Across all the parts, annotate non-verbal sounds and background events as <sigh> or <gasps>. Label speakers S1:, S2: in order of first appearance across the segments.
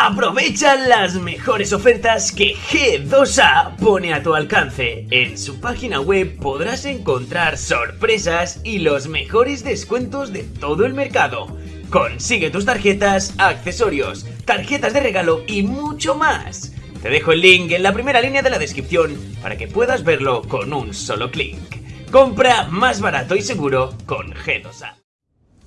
S1: Aprovecha las mejores ofertas que G2A pone a tu alcance. En su página web podrás encontrar sorpresas y los mejores descuentos de todo el mercado. Consigue tus tarjetas, accesorios, tarjetas de regalo y mucho más. Te dejo el link en la primera línea de la descripción para que puedas verlo con un solo clic. Compra más barato y seguro con G2A.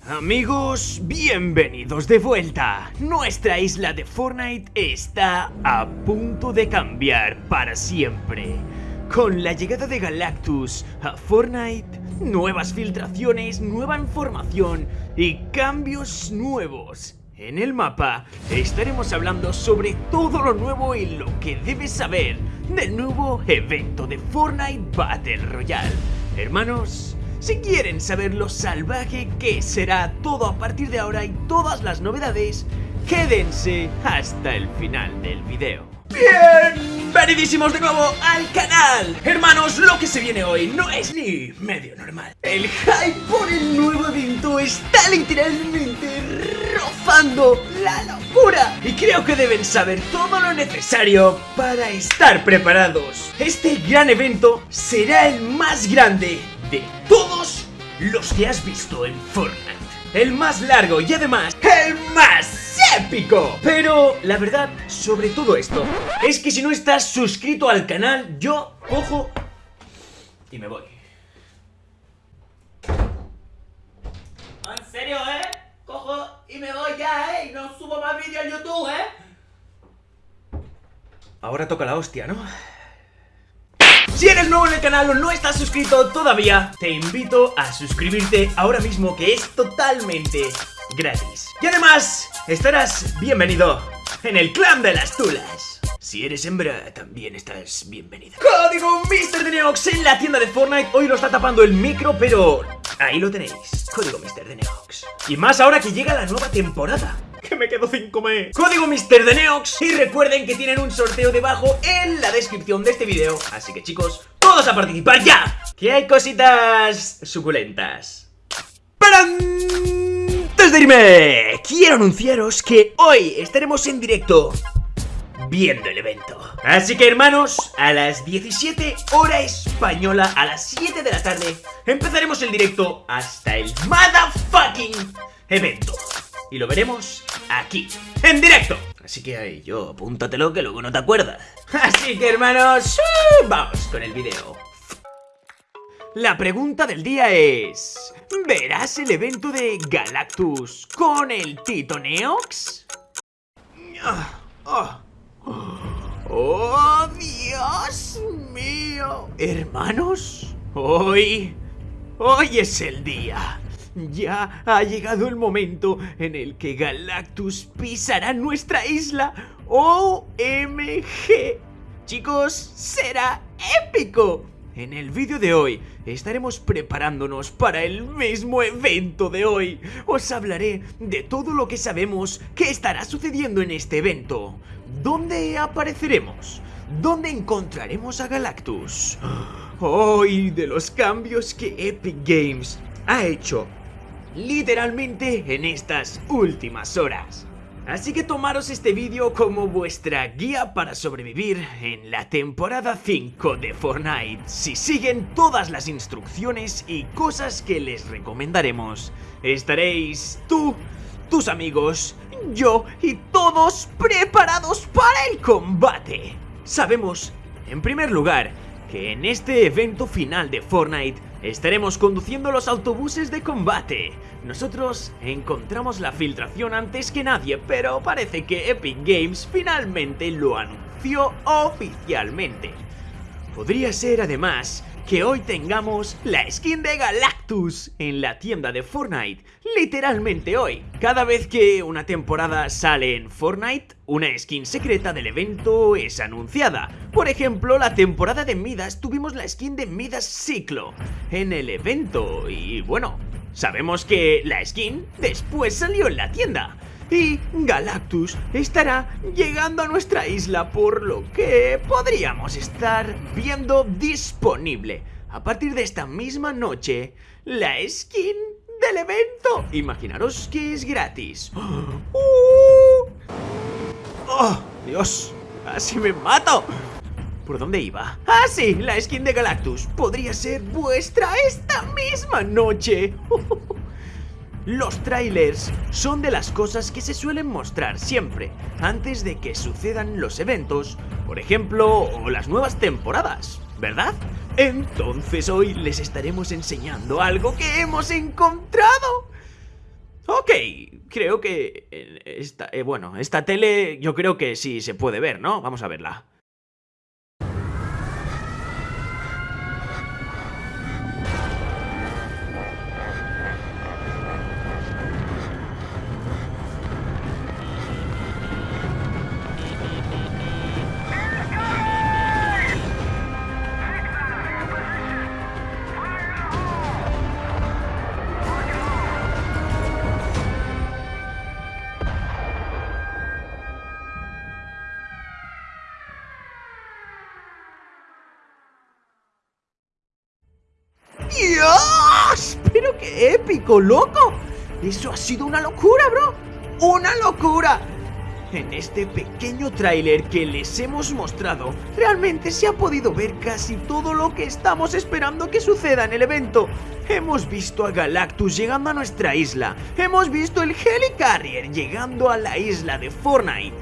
S1: Amigos, bienvenidos de vuelta. Nuestra isla de Fortnite está a punto de cambiar para siempre. Con la llegada de Galactus a Fortnite, nuevas filtraciones, nueva información y cambios nuevos. En el mapa estaremos hablando sobre todo lo nuevo y lo que debes saber del nuevo evento de Fortnite Battle Royale. Hermanos, si quieren saber lo salvaje que será todo a partir de ahora y todas las novedades, quédense hasta el final del video. Bienvenidísimos de nuevo al canal. Hermanos, lo que se viene hoy no es ni medio normal. El hype por el nuevo evento está literalmente rozando la locura. Y creo que deben saber todo lo necesario para estar preparados. Este gran evento será el más grande de todos los que has visto en Fortnite. El más largo y además el más épico. Pero la verdad sobre todo esto es que si no estás suscrito al canal, yo cojo y me voy.
S2: ¿En serio, eh? Cojo y me voy ya, eh. Y no subo más vídeos en YouTube, eh.
S1: Ahora toca la hostia, ¿no? Si eres nuevo en el canal o no estás suscrito todavía, te invito a suscribirte ahora mismo que es totalmente gratis. Y además, estarás bienvenido en el clan de las tulas. Si eres hembra, también estás bienvenida. Código Mr. Neox en la tienda de Fortnite. Hoy lo está tapando el micro, pero ahí lo tenéis. Código Mr. Neox. Y más ahora que llega la nueva temporada <laughs> que me quedo sin comer. Código Mister de Neox Y recuerden que tienen un sorteo debajo en la descripción de este video. Así que chicos, todos a participar ya Que hay cositas suculentas. Pero antes de irme Quiero anunciaros que hoy estaremos en directo viendo el evento. Así que hermanos, a las 17 hora española, a las 7 de la tarde, empezaremos el directo hasta el motherfucking evento. Y lo veremos aquí, en directo. Así que ahí, yo, apúntatelo que luego no te acuerdas. <laughs> Así que hermanos, vamos con el video. La pregunta del día es... ¿Verás el evento de Galactus con el Tito Neox? ¡Oh, oh Dios mío! Hermanos, hoy... Hoy es el día ya ha llegado el momento en el que Galactus pisará nuestra isla OMG. Chicos, será épico. En el vídeo de hoy estaremos preparándonos para el mismo evento de hoy. Os hablaré de todo lo que sabemos que estará sucediendo en este evento. ¿Dónde apareceremos? ¿Dónde encontraremos a Galactus? <gasps> Hoy de los cambios que Epic Games ha hecho literalmente en estas últimas horas. Así que tomaros este vídeo como vuestra guía para sobrevivir en la temporada 5 de Fortnite. Si siguen todas las instrucciones y cosas que les recomendaremos, estaréis tú, tus amigos, yo y todos preparados para el combate. Sabemos, en primer lugar, que en este evento final de Fortnite estaremos conduciendo los autobuses de combate. Nosotros encontramos la filtración antes que nadie, pero parece que Epic Games finalmente lo anunció oficialmente. Podría ser además que hoy tengamos la skin de Galactus en la tienda de Fortnite, literalmente hoy. Cada vez que una temporada sale en Fortnite, una skin secreta del evento es anunciada. Por ejemplo, la temporada de Midas tuvimos la skin de Midas Ciclo en el evento y bueno, sabemos que la skin después salió en la tienda y Galactus estará llegando a nuestra isla por lo que podríamos estar viendo disponible a partir de esta misma noche la skin del evento. Imaginaros que es gratis. <gasps> ¡Uh! ¡Oh, Dios! ¡Casi me mato! ¿Por dónde iba? ¡Ah, sí! La skin de Galactus podría ser vuestra esta misma noche. <laughs> Los trailers son de las cosas que se suelen mostrar siempre antes de que sucedan los eventos, por ejemplo, o las nuevas temporadas, ¿verdad? Entonces hoy les estaremos enseñando algo que hemos encontrado. Ok, creo que... Esta, eh, bueno, esta tele yo creo que sí se puede ver, ¿no? Vamos a verla. Épico, loco! Eso ha sido una locura, bro. ¡Una locura! En este pequeño tráiler que les hemos mostrado, realmente se ha podido ver casi todo lo que estamos esperando que suceda en el evento. Hemos visto a Galactus llegando a nuestra isla. Hemos visto el Helicarrier llegando a la isla de Fortnite.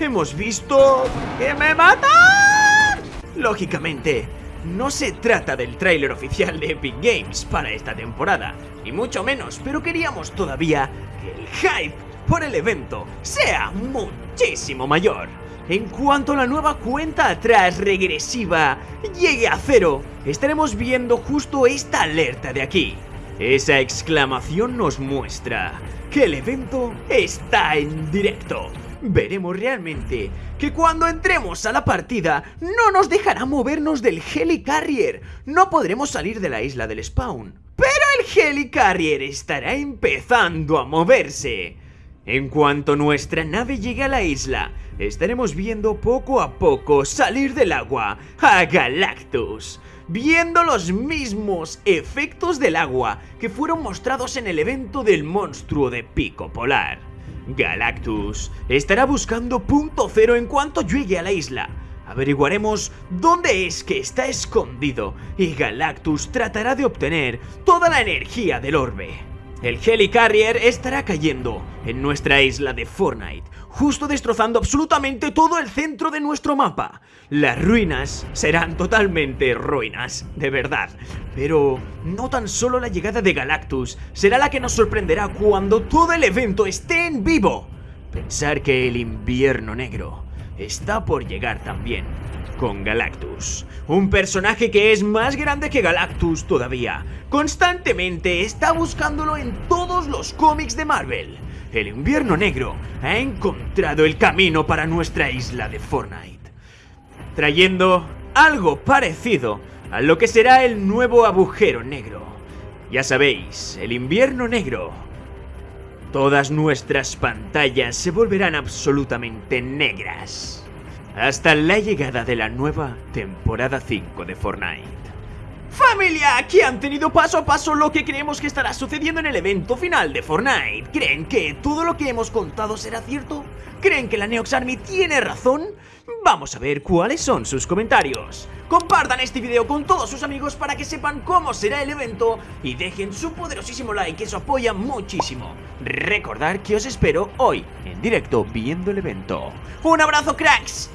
S1: Hemos visto... ¡Que me matan! Lógicamente, no se trata del tráiler oficial de Epic Games para esta temporada, ni mucho menos, pero queríamos todavía que el hype por el evento sea muchísimo mayor. En cuanto la nueva cuenta atrás regresiva llegue a cero, estaremos viendo justo esta alerta de aquí. Esa exclamación nos muestra que el evento está en directo. Veremos realmente que cuando entremos a la partida no nos dejará movernos del Helicarrier. No podremos salir de la isla del spawn. Pero el Helicarrier estará empezando a moverse. En cuanto nuestra nave llegue a la isla, estaremos viendo poco a poco salir del agua a Galactus, viendo los mismos efectos del agua que fueron mostrados en el evento del monstruo de Pico Polar. Galactus estará buscando punto cero en cuanto llegue a la isla. Averiguaremos dónde es que está escondido y Galactus tratará de obtener toda la energía del orbe. El Helicarrier estará cayendo en nuestra isla de Fortnite, justo destrozando absolutamente todo el centro de nuestro mapa. Las ruinas serán totalmente ruinas, de verdad. Pero no tan solo la llegada de Galactus será la que nos sorprenderá cuando todo el evento esté en vivo. Pensar que el invierno negro está por llegar también con Galactus, un personaje que es más grande que Galactus todavía. Constantemente está buscándolo en todos los cómics de Marvel. El invierno negro ha encontrado el camino para nuestra isla de Fortnite, trayendo algo parecido a lo que será el nuevo agujero negro. Ya sabéis, el invierno negro Todas nuestras pantallas se volverán absolutamente negras. Hasta la llegada de la nueva temporada 5 de Fortnite. Familia, aquí han tenido paso a paso lo que creemos que estará sucediendo en el evento final de Fortnite. ¿Creen que todo lo que hemos contado será cierto? ¿Creen que la Neox Army tiene razón? Vamos a ver cuáles son sus comentarios. Compartan este video con todos sus amigos para que sepan cómo será el evento y dejen su poderosísimo like, que eso apoya muchísimo. Recordar que os espero hoy en directo viendo el evento. Un abrazo cracks